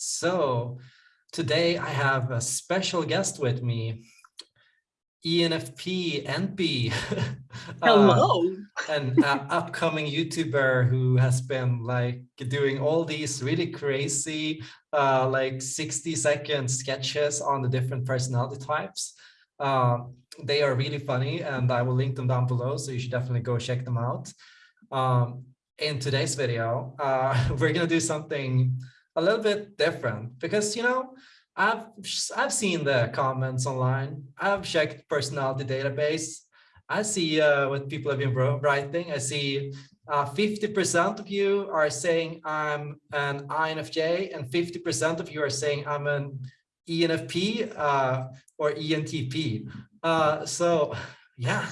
So today I have a special guest with me, ENFP NP. Hello. uh, an uh, upcoming YouTuber who has been like doing all these really crazy uh, like 60 second sketches on the different personality types. Um, they are really funny and I will link them down below so you should definitely go check them out. Um, in today's video, uh, we're gonna do something a little bit different because you know I've I've seen the comments online. I've checked personality database. I see uh, what people have been writing. I see 50% uh, of you are saying I'm an INFJ and 50% of you are saying I'm an ENFP uh, or ENTP. Uh, so yeah,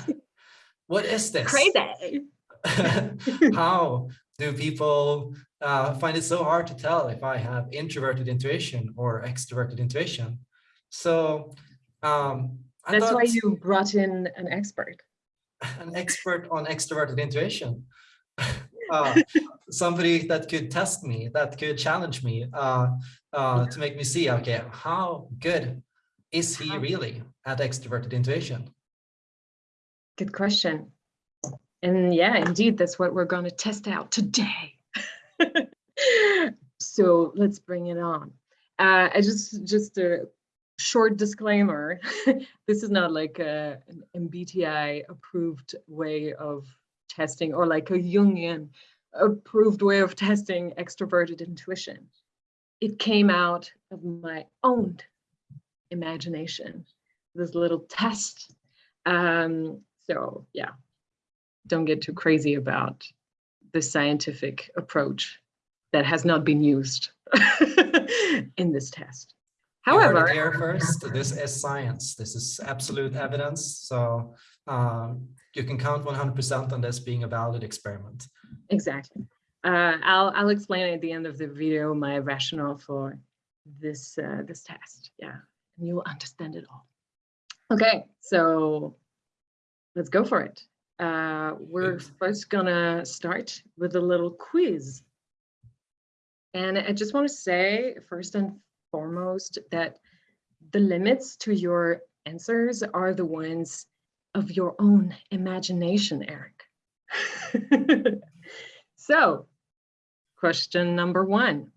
what is this? Crazy. How do people uh, find it so hard to tell if I have introverted intuition or extroverted intuition? So um, that's why you brought in an expert. An expert on extroverted intuition. Uh, somebody that could test me, that could challenge me uh, uh, to make me see, okay, how good is he really at extroverted intuition? Good question. And yeah, indeed, that's what we're going to test out today. so let's bring it on. Uh, I just just a short disclaimer. this is not like a, an MBTI approved way of testing or like a Jungian approved way of testing extroverted intuition. It came out of my own imagination, this little test. Um, so yeah, don't get too crazy about the scientific approach that has not been used in this test. However, here first, this is science. This is absolute evidence. So um, you can count 100% on this being a valid experiment. Exactly. Uh, I'll, I'll explain at the end of the video my rationale for this, uh, this test. Yeah, and you'll understand it all. Okay, so let's go for it. Uh, we're first gonna start with a little quiz. And I just want to say first and foremost that the limits to your answers are the ones of your own imagination, Eric. so question number one,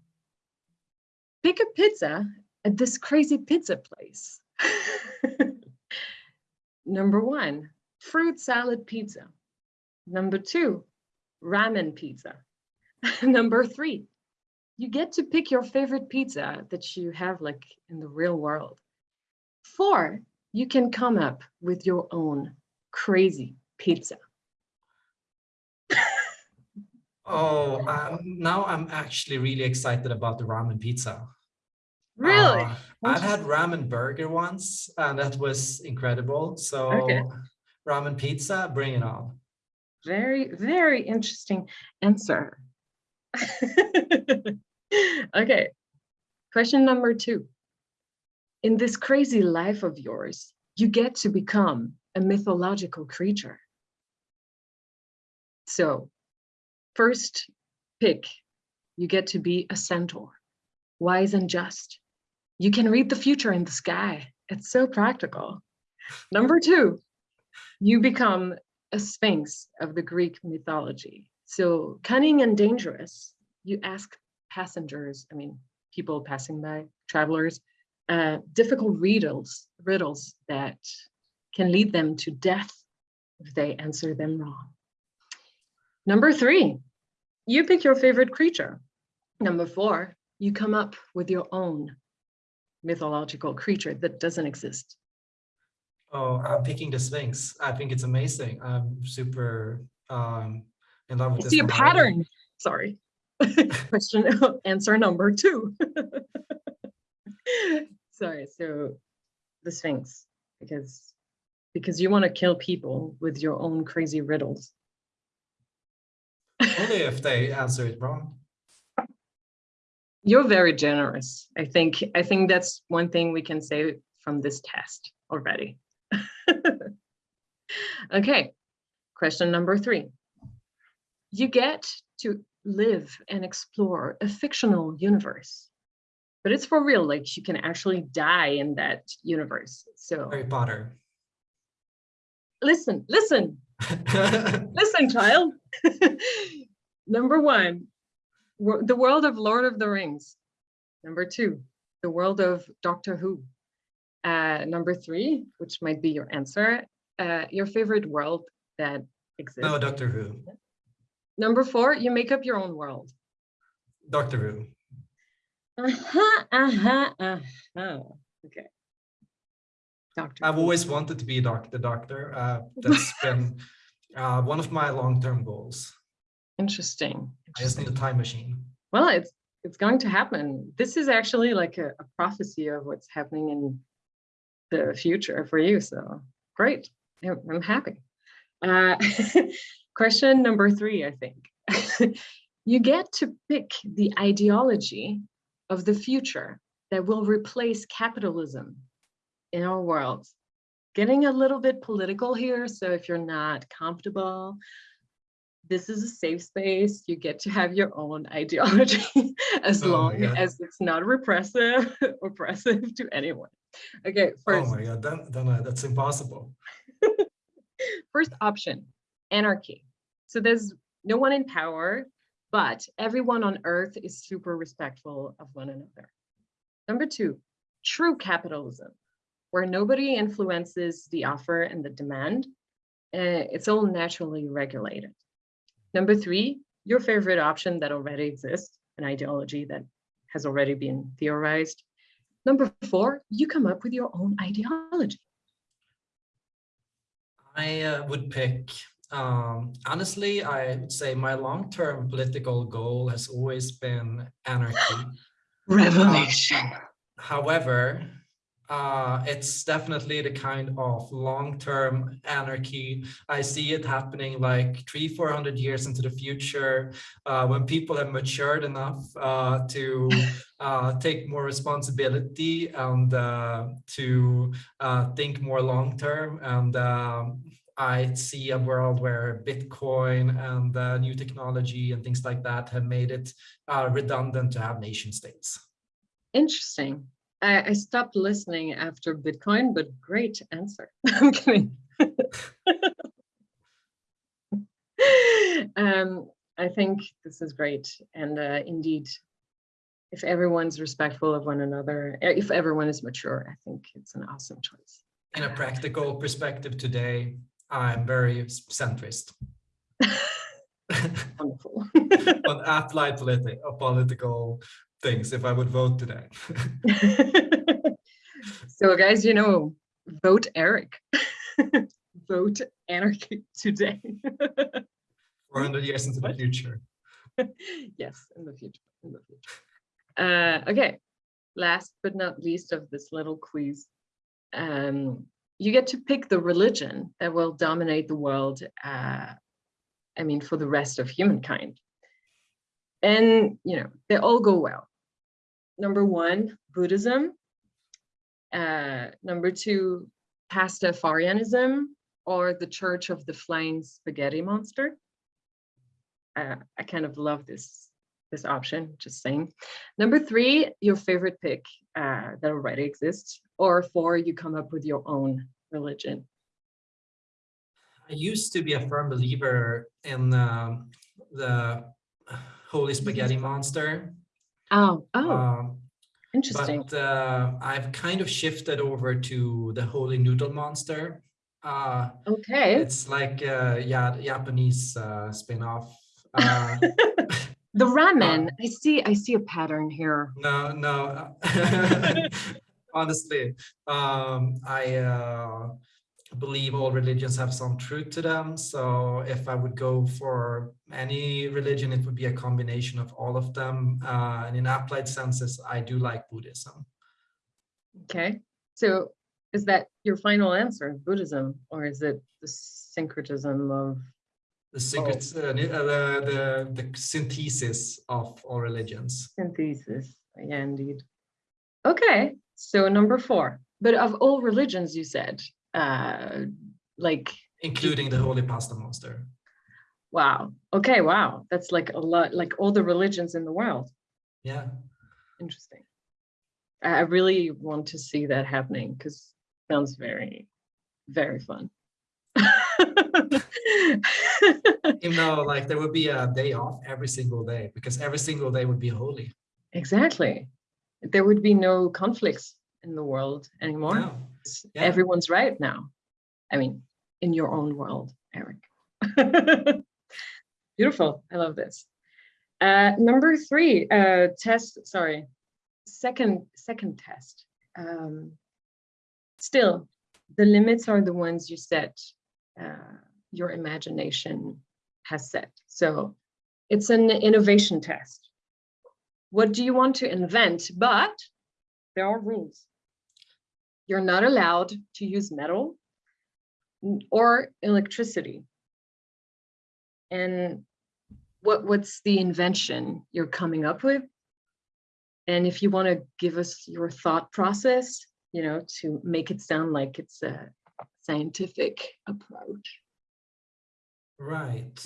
pick a pizza at this crazy pizza place. number one, fruit salad pizza. Number two, ramen pizza. Number three, you get to pick your favorite pizza that you have like in the real world. Four, you can come up with your own crazy pizza. oh, um, now I'm actually really excited about the ramen pizza. Really? Uh, I've had ramen burger once and that was incredible. So okay. Ramen pizza, bring it on. Very, very interesting answer. okay, question number two. In this crazy life of yours, you get to become a mythological creature. So first pick, you get to be a centaur, wise and just. You can read the future in the sky. It's so practical. Number two, you become a sphinx of the Greek mythology. So cunning and dangerous, you ask passengers, I mean, people passing by, travelers, uh, difficult riddles, riddles that can lead them to death if they answer them wrong. Number three, you pick your favorite creature. Number four, you come up with your own mythological creature that doesn't exist. Oh, I'm picking the Sphinx. I think it's amazing. I'm super um, in love with I see a pattern. Sorry. Question answer number two. Sorry. So the Sphinx, because because you want to kill people with your own crazy riddles. Only if they answer it wrong. You're very generous. I think I think that's one thing we can say from this test already. okay, question number three. You get to live and explore a fictional universe. but it's for real. Like you can actually die in that universe. So Harry Potter. listen, listen, listen, child. Number one, the world of Lord of the Rings. Number two, the world of Doctor Who. Uh, number three, which might be your answer, uh, your favorite world that exists. no, Doctor Who. Number four, you make up your own world. Doctor Who. Uh-huh, uh-huh, uh-huh. Okay. Doctor. I've always wanted to be a doc, the doctor. Uh, that's been uh, one of my long-term goals. Interesting. I just need a time machine. Well, it's it's going to happen. This is actually like a, a prophecy of what's happening in the future for you. So great. I'm, happy. Uh, question number three, I think. you get to pick the ideology of the future that will replace capitalism in our world. Getting a little bit political here. So if you're not comfortable, this is a safe space. You get to have your own ideology as Oh long as it's not repressive, oppressive to anyone. Okay, Oh my god, then, then uh, that's impossible. first option, anarchy. So there's no one in power, but everyone on earth is super respectful of one another. Number two, true capitalism, where nobody influences the offer and the demand. Uh, it's all naturally regulated. Number three, your favorite option that already exists, an ideology that has already been theorized. Number four, you come up with your own ideology. I uh, would pick, um, honestly, I would say my long-term political goal has always been anarchy. Revelation. However, uh, it's definitely the kind of long-term anarchy. I see it happening like three, four hundred years into the future, uh, when people have matured enough uh, to uh, take more responsibility and uh, to uh, think more long-term. And um, I see a world where Bitcoin and uh, new technology and things like that have made it uh, redundant to have nation states. Interesting. I, I stopped listening after Bitcoin, but great answer. I'm kidding. um, I think this is great. And uh, indeed, if everyone's respectful of one another, uh, if everyone is mature, I think it's an awesome choice. in a practical perspective today, I'm very centrist. Wonderful. on applied politi uh, political things if I would vote today. so guys, you know, vote Eric. vote anarchy today. 400 years into the future. yes, in the future. In the future. Uh, okay. Last but not least of this little quiz, um, you get to pick the religion that will dominate the world. Uh, I mean, for the rest of humankind. And you know, they all go well. Number one, Buddhism. Uh, number two, Pastafarianism, or the Church of the Flying Spaghetti Monster uh, I kind of love this this option, just saying. Number three, your favorite pick uh, that already exists, or four, you come up with your own religion. I used to be a firm believer in um, the holy spaghetti monster. Oh, oh, um, interesting. But uh, I've kind of shifted over to the holy noodle monster. Uh, okay. it's like uh, yeah, Japanese uh, spin-off. Uh, The ramen. I see. I see a pattern here. No, no. Honestly, um, I uh, believe all religions have some truth to them. So if I would go for any religion, it would be a combination of all of them. Uh, and in applied senses, I do like Buddhism. Okay. So is that your final answer, Buddhism, or is it the syncretism of? The secret, uh, the, the the synthesis of all religions. synthesis. Yeah, indeed. Okay, so number four. But of all religions, you said, uh, like, including the holy pasta monster. wow. Okay, wow. That's like a lot, like all the religions in the world. Yeah. Interesting. I really want to see that happening because sounds very, very fun. you know like there would be a day off every single day because every single day would be holy. Exactly. There would be no conflicts in the world anymore. No. Yeah. Everyone's right now. I mean, in your own world, Eric. Beautiful. I love this. Uh, number three, uh, test, sorry, second, second test. Um, still, the limits are the ones you set, uh, your imagination has set. So it's an innovation test. What do you want to invent? But there are rules. You're not allowed to use metal or electricity. And what, what's the invention you're coming up with? And if you want to give us your thought process, you know, to make it sound like it's a scientific approach. Right.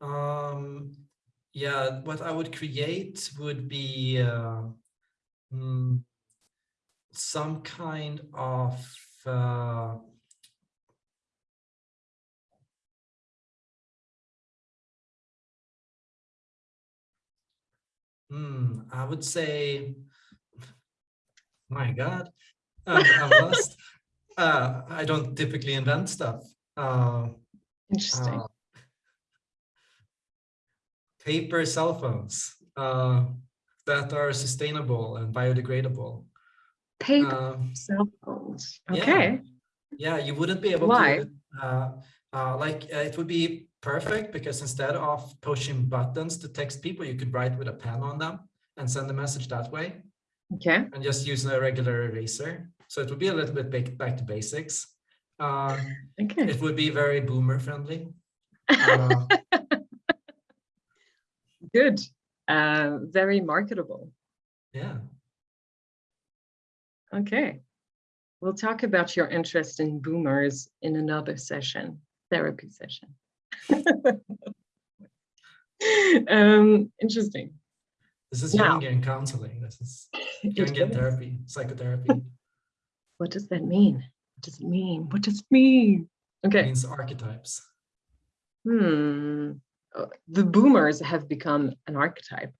Um, yeah, what I would create would be uh, mm, some kind of uh, hmm, I would say, my God, I'm, I'm lost. Uh, I don't typically invent stuff. Uh, Interesting. uh, paper cell phones uh, that are sustainable and biodegradable. Paper Um, cell phones. yeah. Okay. yeah, you wouldn't be able Why? to. Uh, uh, like uh, it would be perfect because instead of pushing buttons to text people, you could write with a pen on them and send a message that way, Okay. and just use a regular eraser. So it would be a little bit back, back to basics. Uh, Okay. it would be very boomer friendly. Uh, Good. Uh, very marketable. yeah. Okay. We'll talk about your interest in boomers in another session, therapy session. um, interesting. This is Now- Jungian counseling. This is Jungian is. therapy, psychotherapy. What does that mean? What does it mean? What does it mean? Okay. It means archetypes. Hmm. Uh, The boomers have become an archetype.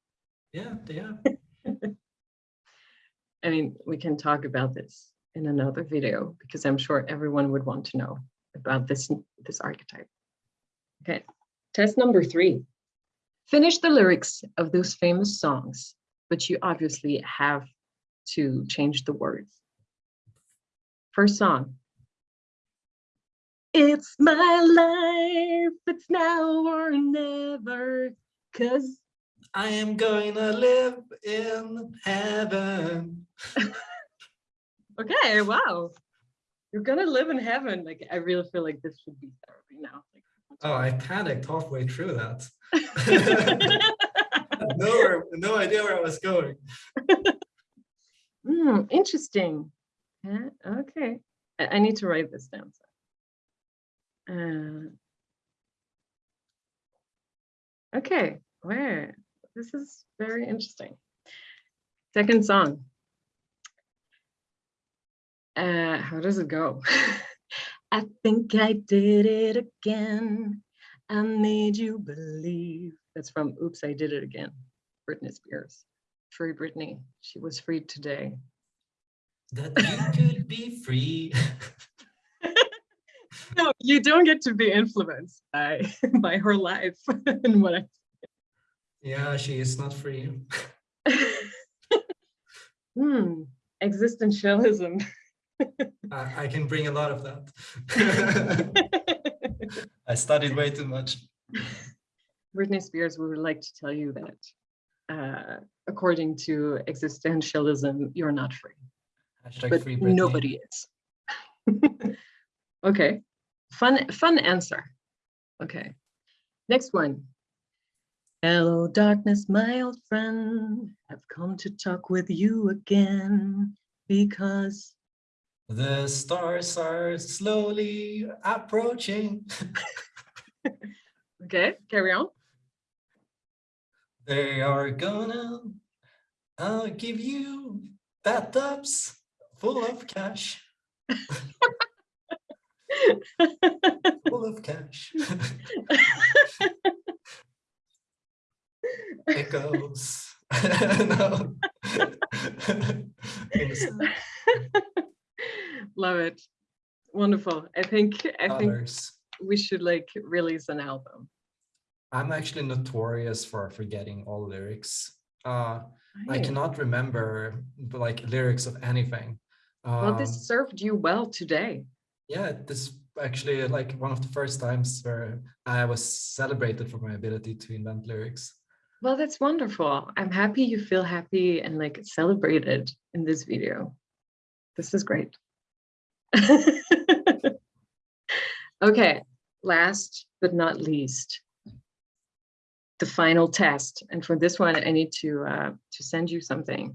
Yeah, they are. I mean, we can talk about this in another video because I'm sure everyone would want to know about this, this archetype. Okay, test number three. Finish the lyrics of those famous songs, but you obviously have to change the words. First song. It's my life, it's now or never, cause I am going to live in heaven. Okay, wow. You're gonna live in heaven. Like, I really feel like this should be therapy now. Oh, I panicked halfway through that. No, no idea where I was going. Hmm, interesting. Yeah, okay. I, I need to write this down. so. Uh, okay, where? This is very interesting. Second song. Uh, how does it go? I think I did it again. I made you believe. That's from Oops, I Did It Again. Britney Spears. Free Britney. She was freed today. That you could be free. No, you don't get to be influenced by by her life and what I yeah, she is not free. hmm, existentialism. I, I can bring a lot of that. I studied way too much. Britney Spears would like to tell you that uh, according to existentialism, you're not free, Hashtag but free Britney. nobody is. okay, fun, fun answer. Okay, next one. Hello, darkness, my old friend. I've come to talk with you again because The stars are slowly approaching. Okay, carry on. They are gonna uh, give you bathtubs full of cash, full of cash. Echoes. no. Love it. Wonderful. I think I think we should like release an album. I'm actually notorious for forgetting all lyrics. Uh, I cannot remember like lyrics of anything. Well, Um, this served you well today. yeah, this actually like one of the first times where I was celebrated for my ability to invent lyrics. Well, that's wonderful. I'm happy you feel happy and like celebrated in this video. This is great. okay, last but not least, the final test. And for this one, I need to uh, to send you something.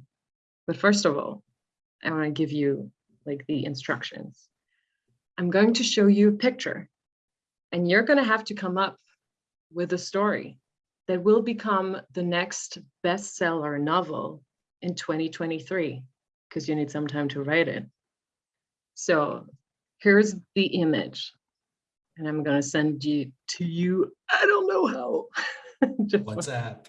But first of all, I want to give you like the instructions. I'm going to show you a picture, and you're going to have to come up with a story that will become the next bestseller novel in 2023 because you need some time to write it. So here's the image and I'm going to send you to you. I don't know how. WhatsApp,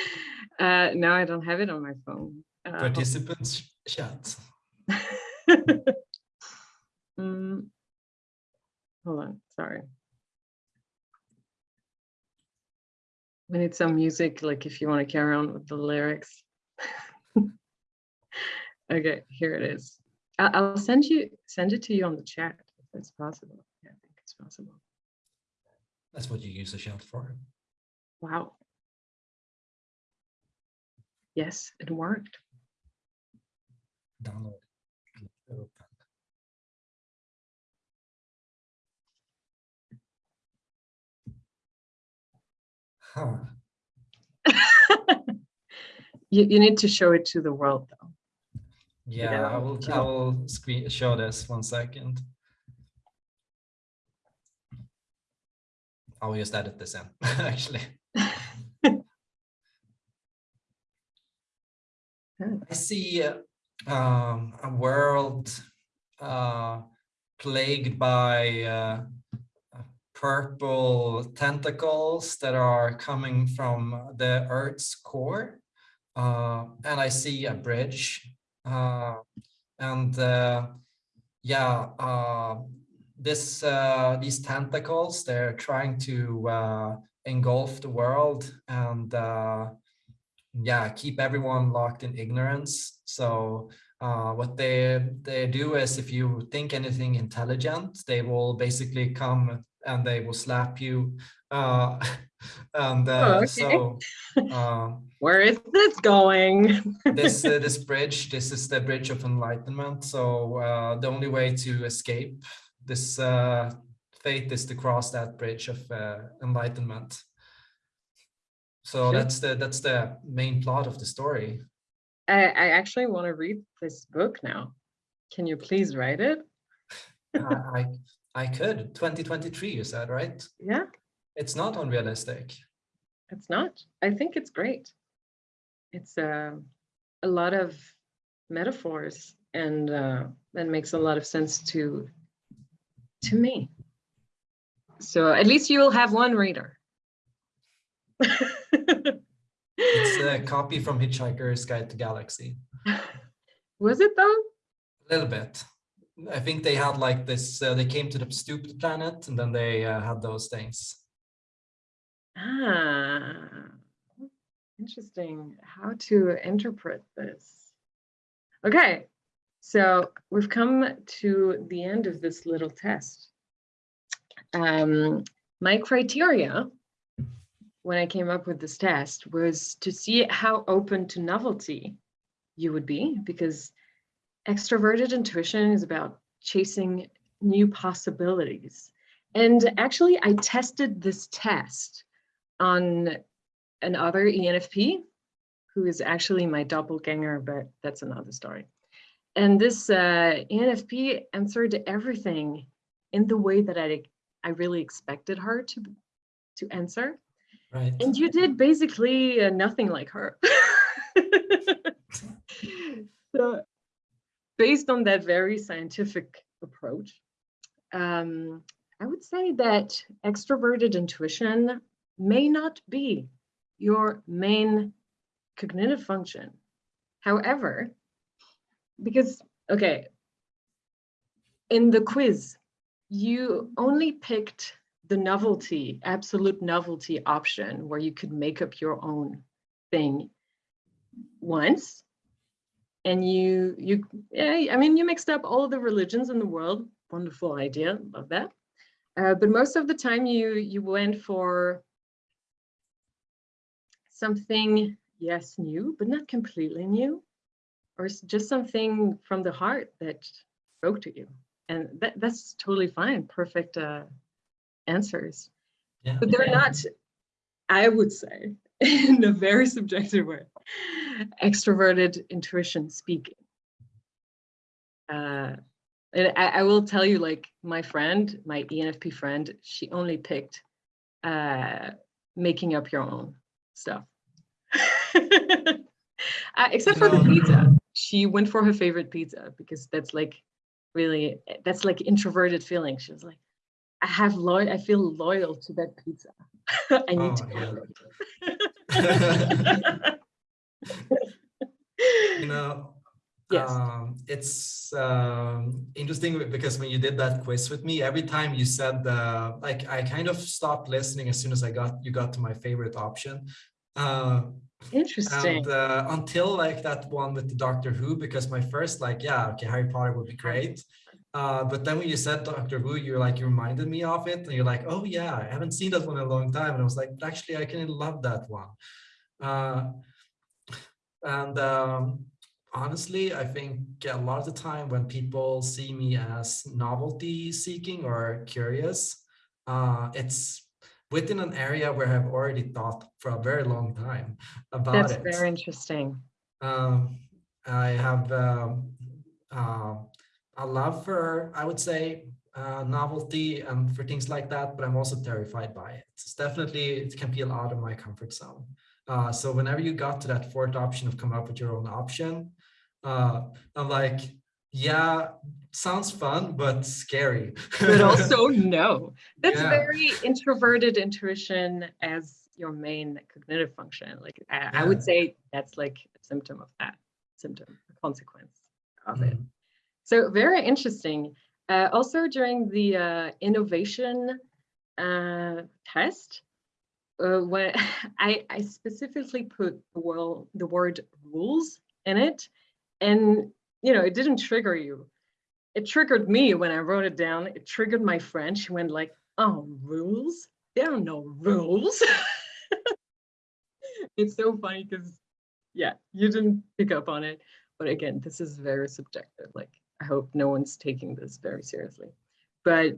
uh, no, I don't have it on my phone. Uh, participants chat. Mm. Hold on, sorry. We need some music, like if you want to carry on with the lyrics. Okay, here it is. I'll send you, send it to you on the chat if it's possible. Yeah, I think it's possible. That's what you use the chat for. Wow. Yes, it worked. Download. Huh. You, you need to show it to the world though. Yeah, Yeah, I will, I will screen show this one second. I'll just edit this in, actually. I see uh, um, a world uh, plagued by uh, purple tentacles that are coming from the Earth's core. Uh, and I see a bridge. Uh, and uh, yeah, uh, this uh, these tentacles, they're trying to uh, engulf the world and yeah keep everyone locked in ignorance so uh, what they they do is if you think anything intelligent they will basically come and they will slap you uh, and uh, Oh, okay. so uh, Where is this going? this uh, this bridge this is the bridge of enlightenment so uh, the only way to escape this uh, fate is to cross that bridge of uh, enlightenment so Sure. that's the that's the main plot of the story I, I actually want to read this book now. Can you please write it? I, I could 2023 you said right Yeah, it's not unrealistic it's not. I think it's great. It's uh, a lot of metaphors and uh, that makes a lot of sense to to me. So at least you will have one reader. it's a copy from hitchhiker's guide to galaxy Was it though? a little bit i think they had like this uh, they came to the stupid planet and then they uh, had those things Ah, interesting how to interpret this. Okay, so we've come to the end of this little test. Um, my criteria when I came up with this test was to see how open to novelty you would be, because extroverted intuition is about chasing new possibilities. And actually, I tested this test on another ENFP who is actually my doppelganger, but that's another story. And this uh, ENFP answered everything in the way that I, I really expected her to, to answer. right And you did basically uh, nothing like her. so based on that very scientific approach, um, I would say that extroverted intuition may not be your main cognitive function. However, because, okay, in the quiz, you only picked the novelty, absolute novelty option where you could make up your own thing once. And you, you, yeah, I mean, you mixed up all the religions in the world. Wonderful idea, love that. Uh, but most of the time you, you went for something, yes, new, but not completely new, or just something from the heart that spoke to you. And that, that's totally fine, perfect uh, answers. Yeah. But they're not, I would say, in a very subjective way, extroverted intuition speaking. Uh, and I, I will tell you, like my friend, my ENFP friend, she only picked uh, making up your own stuff. uh, except for the pizza. She went for her favorite pizza because that's like really, that's like introverted feeling. She was like, I have loyal, I feel loyal to that pizza. I need Oh, to you know Yes. um it's um interesting because when you did that quiz with me every time you said uh like i kind of stopped listening as soon as i got you got to my favorite option uh Interesting. and uh, until like that one with the doctor who because my first like yeah okay harry potter would be great uh but then when you said doctor who you're like you reminded me of it and you're like oh yeah i haven't seen that one in a long time. And i was like actually i kind of love that one. Uh and um honestly i think a lot of the time when people see me as novelty seeking or curious uh it's within an area where i've already thought for a very long time about That's it. very interesting. um, I have um, uh, a love for, I would say, uh, novelty and for things like that, but I'm also terrified by it. It's definitely, it can feel out of my comfort zone. Uh, so whenever you got to that fourth option of come up with your own option, uh, I'm like, yeah, sounds fun, but scary. But also no. That's Yeah. very introverted intuition as your main cognitive function. Like I, I would say that's like a symptom of that, symptom, a consequence of it. So very interesting. Uh, also during the uh, innovation uh, test, uh, when I, I specifically put the, word the word rules in it, and you know it didn't trigger you. It triggered me when I wrote it down. It triggered my friend. She went like, "Oh, rules? There are no rules." it's so funny because, yeah, you didn't pick up on it. But again, this is very subjective. Like, I hope no one's taking this very seriously. But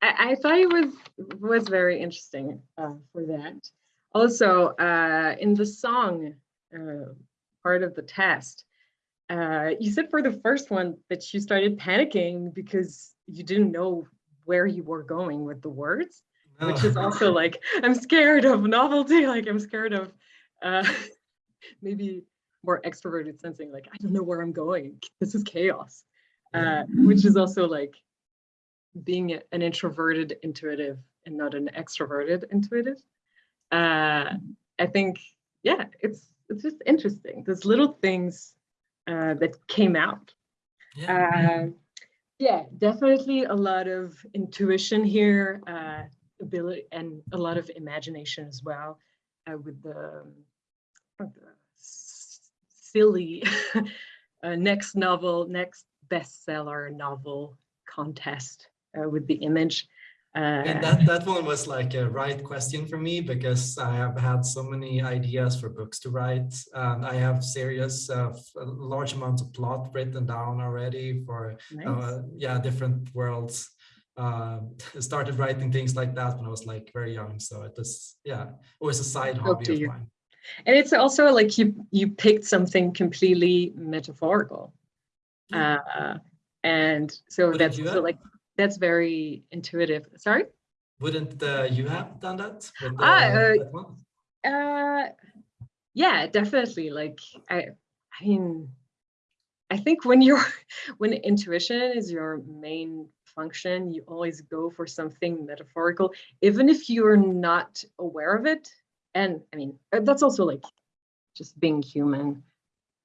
I, I thought it was was very interesting uh, for that. Also, uh, in the song uh, part of the test, uh, you said for the first one that you started panicking because you didn't know where you were going with the words, which is also like I'm scared of novelty. Like I'm scared of uh, maybe more extroverted sensing. Like I don't know where I'm going. This is chaos, uh, which is also like being an introverted intuitive and not an extroverted intuitive. Uh, I think, yeah, it's it's just interesting. There's little things uh, that came out. Yeah. Uh, yeah, definitely a lot of intuition here, uh, ability, and a lot of imagination as well, uh, with the, um, silly uh, next novel, next bestseller novel contest uh, with the image. And Uh, that, that one was like a right question for me because I have had so many ideas for books to write. And I have serious, uh, large amounts of plot written down already for, nice. uh, yeah, different worlds. Uh, started writing things like that when I was like very young. So it was, yeah, always a side hobby of mine. And it's also like you you picked something completely metaphorical. Yeah. Uh, and so Wouldn't that's have? like that's very intuitive. Sorry? Wouldn't uh, you have done that? With, Ah, uh, uh, that? Uh yeah, definitely. Like I I mean I think when you're when intuition is your main function, you always go for something metaphorical, even if you're not aware of it. And I mean, uh, that's also like just being human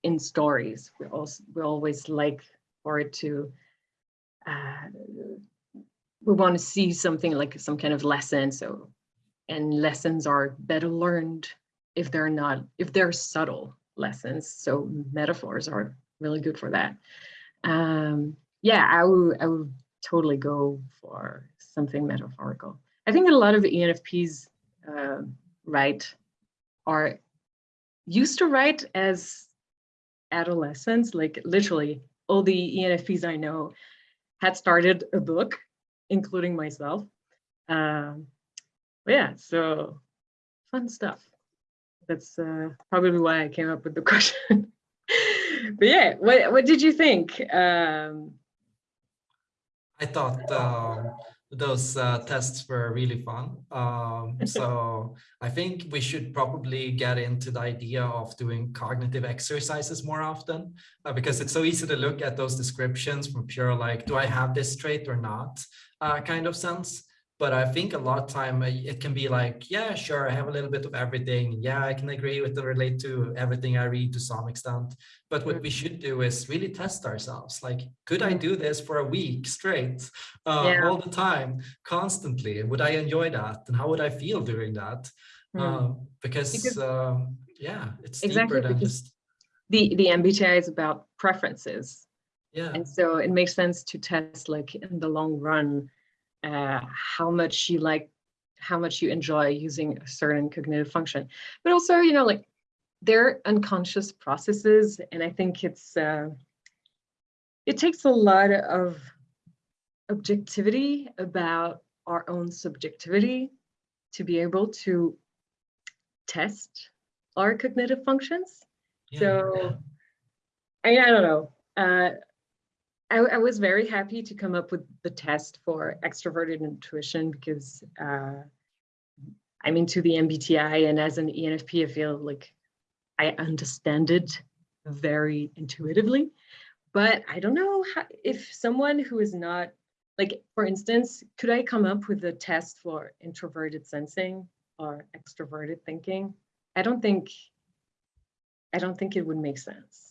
in stories. We also we always like for it to uh, we want to see something like some kind of lesson. So and lessons are better learned if they're not if they're subtle lessons. So metaphors are really good for that. Um, yeah, I would I would totally go for something metaphorical. I think a lot of ENFPs uh, write or used to write as adolescents, like literally all the ENFPs I know had started a book, including myself. Um, yeah, so fun stuff. That's uh, probably why I came up with the question. but yeah, what what did you think? Um, I thought um, those uh, tests were really fun. Um, so I think we should probably get into the idea of doing cognitive exercises more often uh, because it's so easy to look at those descriptions from pure like, do I have this trait or not uh, kind of sense. But I think a lot of time uh, it can be like, yeah, sure, I have a little bit of everything. Yeah, I can agree with and relate to everything I read to some extent. But what we should do is really test ourselves. Like, could I do this for a week straight, uh, Yeah. all the time, constantly? Would I enjoy that? And how would I feel doing that? Hmm. Um, because, Because- um, yeah, it's Exactly, deeper than just, the the MBTI is about preferences, yeah, and so it makes sense to test like in the long run uh, how much you like, how much you enjoy using a certain cognitive function, but also you know like they're unconscious processes, and I think it's uh, it takes a lot of objectivity about our own subjectivity to be able to test our cognitive functions. yeah, So I, I don't know. Uh, I, I was very happy to come up with the test for extroverted intuition because uh, I'm into the MBTI and as an ENFP, I feel like I understand it very intuitively. But I don't know how, if someone who is not, like, for instance, could I come up with a test for introverted sensing or extroverted thinking? I don't think, I don't think it would make sense.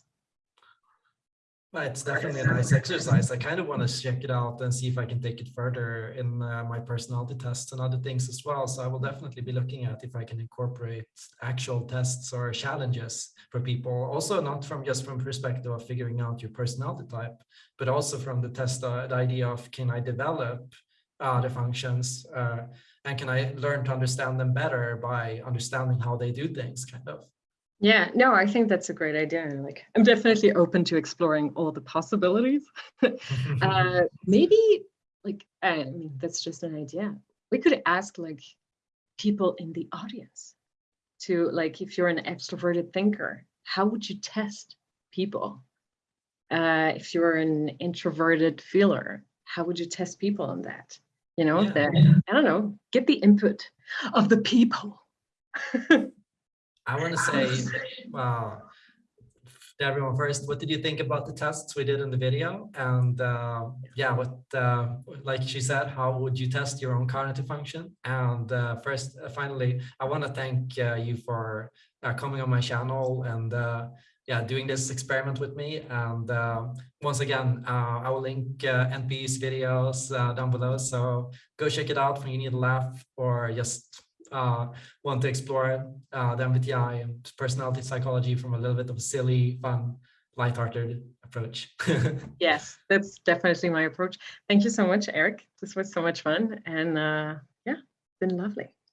Well, it's definitely a nice exercise. I kind of want to check it out and see if I can take it further in uh, my personality tests and other things as well. So I will definitely be looking at if I can incorporate actual tests or challenges for people. Also, not from just from perspective of figuring out your personality type, but also from the test, uh, the idea of can I develop uh, the functions uh, and can I learn to understand them better by understanding how they do things, kind of. Yeah, no, I think that's a great idea. Like, I'm definitely open to exploring all the possibilities. uh, maybe, like, I mean, that's just an idea. We could ask like people in the audience to like, if you're an extroverted thinker, how would you test people? Uh, if you're an introverted feeler, how would you test people on that? You know, Yeah. that I don't know, get the input of the people. I want to say, wow, to everyone first, what did you think about the tests we did in the video? And uh, yeah, what, uh, like she said, how would you test your own cognitive function? And uh, first, uh, finally, I want to thank uh, you for uh, coming on my channel and uh, yeah, doing this experiment with me. And uh, once again, uh, I will link uh, NP's videos uh, down below. So go check it out when you need a laugh or just uh, want to explore uh, the MBTI and personality psychology from a little bit of a silly, fun, lighthearted approach. Yes, that's definitely my approach. Thank you so much, Eric. This was so much fun. And uh, yeah, been lovely.